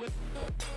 with